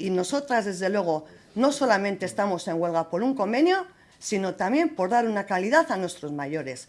y nosotras, desde luego, no solamente estamos en huelga por un convenio, sino también por dar una calidad a nuestros mayores.